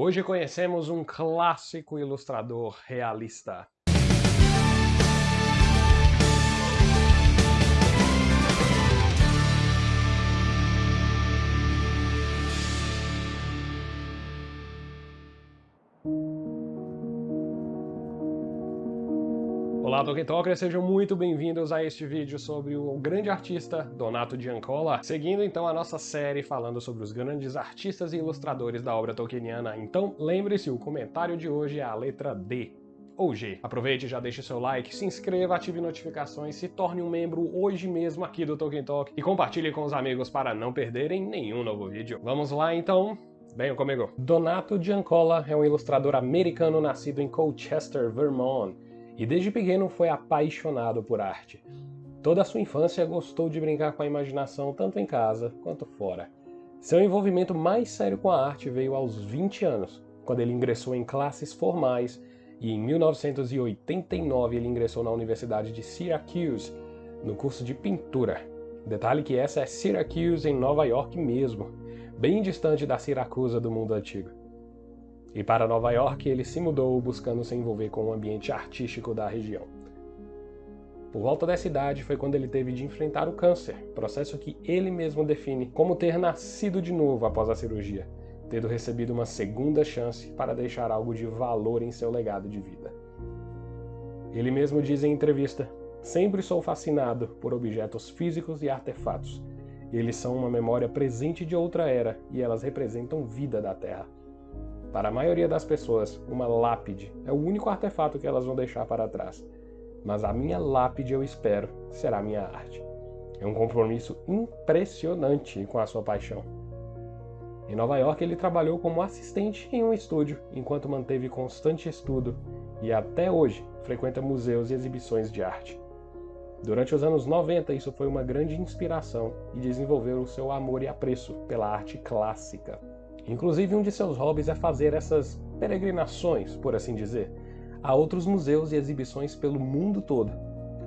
Hoje conhecemos um clássico ilustrador realista. Olá Tolkien Talkers, sejam muito bem-vindos a este vídeo sobre o grande artista Donato Giancola, seguindo então a nossa série falando sobre os grandes artistas e ilustradores da obra tolkieniana. Então lembre-se, o comentário de hoje é a letra D, ou G. Aproveite, já deixe seu like, se inscreva, ative notificações, se torne um membro hoje mesmo aqui do Tolkien Talk e compartilhe com os amigos para não perderem nenhum novo vídeo. Vamos lá então? Venham comigo. Donato Giancola é um ilustrador americano nascido em Colchester, Vermont, e desde pequeno foi apaixonado por arte. Toda a sua infância gostou de brincar com a imaginação tanto em casa quanto fora. Seu envolvimento mais sério com a arte veio aos 20 anos, quando ele ingressou em classes formais e em 1989 ele ingressou na Universidade de Syracuse, no curso de pintura. Detalhe que essa é Syracuse em Nova York mesmo, bem distante da Siracusa do mundo antigo. E para Nova York ele se mudou buscando se envolver com o ambiente artístico da região. Por volta dessa idade foi quando ele teve de enfrentar o câncer, processo que ele mesmo define como ter nascido de novo após a cirurgia, tendo recebido uma segunda chance para deixar algo de valor em seu legado de vida. Ele mesmo diz em entrevista: Sempre sou fascinado por objetos físicos e artefatos. Eles são uma memória presente de outra era e elas representam vida da Terra. Para a maioria das pessoas, uma lápide é o único artefato que elas vão deixar para trás. Mas a minha lápide, eu espero, será minha arte. É um compromisso impressionante com a sua paixão. Em Nova York, ele trabalhou como assistente em um estúdio, enquanto manteve constante estudo e até hoje frequenta museus e exibições de arte. Durante os anos 90, isso foi uma grande inspiração e desenvolveu o seu amor e apreço pela arte clássica. Inclusive, um de seus hobbies é fazer essas peregrinações, por assim dizer, a outros museus e exibições pelo mundo todo,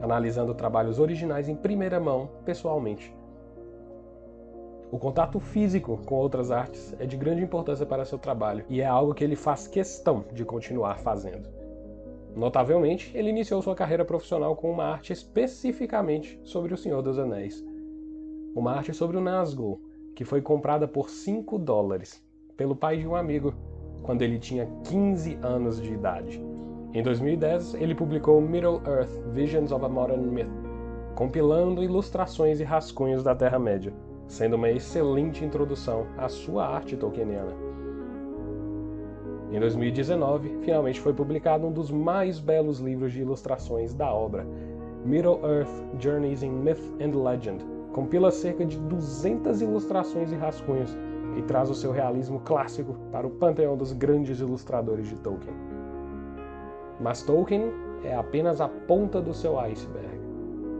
analisando trabalhos originais em primeira mão, pessoalmente. O contato físico com outras artes é de grande importância para seu trabalho e é algo que ele faz questão de continuar fazendo. Notavelmente, ele iniciou sua carreira profissional com uma arte especificamente sobre o Senhor dos Anéis. Uma arte sobre o Nazgûl, que foi comprada por 5 dólares pelo pai de um amigo, quando ele tinha 15 anos de idade. Em 2010, ele publicou Middle-earth Visions of a Modern Myth, compilando ilustrações e rascunhos da Terra-média, sendo uma excelente introdução à sua arte tolkieniana. Em 2019, finalmente foi publicado um dos mais belos livros de ilustrações da obra, Middle-earth Journeys in Myth and Legend. Compila cerca de 200 ilustrações e rascunhos e traz o seu realismo clássico para o panteão dos grandes ilustradores de Tolkien. Mas Tolkien é apenas a ponta do seu iceberg.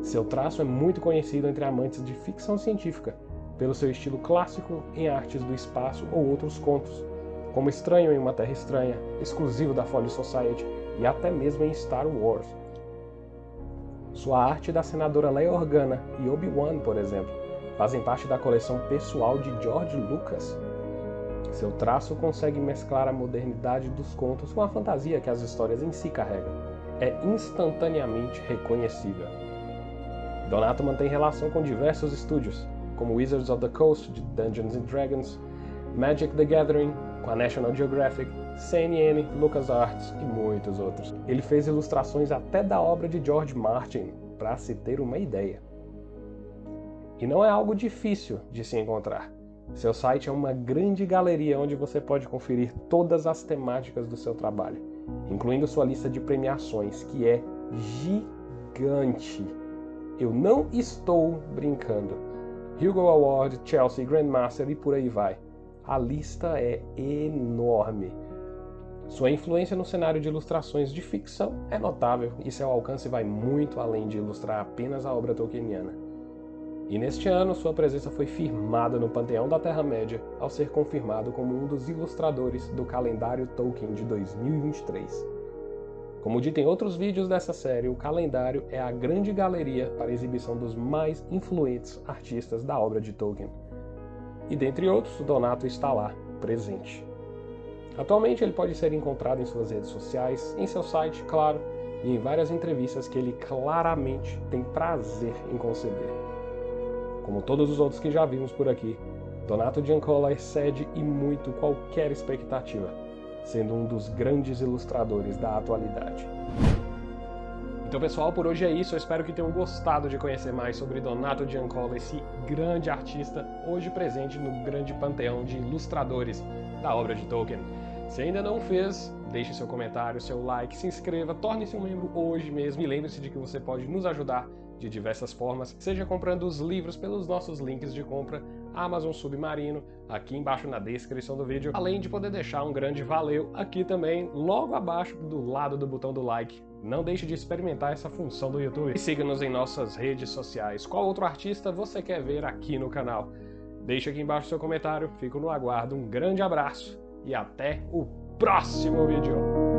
Seu traço é muito conhecido entre amantes de ficção científica, pelo seu estilo clássico em artes do espaço ou outros contos, como Estranho em uma Terra Estranha, exclusivo da Folio Society e até mesmo em Star Wars. Sua arte da senadora Leia Organa e Obi-Wan, por exemplo, fazem parte da coleção pessoal de George Lucas. Seu traço consegue mesclar a modernidade dos contos com a fantasia que as histórias em si carregam. É instantaneamente reconhecível. Donato mantém relação com diversos estúdios, como Wizards of the Coast de Dungeons and Dragons, Magic the Gathering, com a National Geographic, CNN, LucasArts e muitos outros. Ele fez ilustrações até da obra de George Martin, para se ter uma ideia. E não é algo difícil de se encontrar. Seu site é uma grande galeria onde você pode conferir todas as temáticas do seu trabalho, incluindo sua lista de premiações, que é gigante. Eu não estou brincando. Hugo Award, Chelsea Grandmaster e por aí vai. A lista é enorme. Sua influência no cenário de ilustrações de ficção é notável e seu alcance vai muito além de ilustrar apenas a obra tolkieniana. E neste ano, sua presença foi firmada no Panteão da Terra-média ao ser confirmado como um dos ilustradores do calendário Tolkien de 2023. Como dito em outros vídeos dessa série, o calendário é a grande galeria para exibição dos mais influentes artistas da obra de Tolkien. E dentre outros, Donato está lá, presente. Atualmente ele pode ser encontrado em suas redes sociais, em seu site, claro, e em várias entrevistas que ele claramente tem prazer em conceder. Como todos os outros que já vimos por aqui, Donato Giancola excede e muito qualquer expectativa, sendo um dos grandes ilustradores da atualidade. Então pessoal, por hoje é isso, eu espero que tenham gostado de conhecer mais sobre Donato Giancola, esse grande artista hoje presente no grande panteão de ilustradores da obra de Tolkien. Se ainda não fez, deixe seu comentário, seu like, se inscreva, torne-se um membro hoje mesmo e lembre-se de que você pode nos ajudar de diversas formas, seja comprando os livros pelos nossos links de compra Amazon Submarino, aqui embaixo na descrição do vídeo, além de poder deixar um grande valeu aqui também, logo abaixo do lado do botão do like. Não deixe de experimentar essa função do YouTube. E siga-nos em nossas redes sociais. Qual outro artista você quer ver aqui no canal? Deixe aqui embaixo seu comentário, fico no aguardo, um grande abraço e até o próximo vídeo!